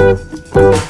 Thank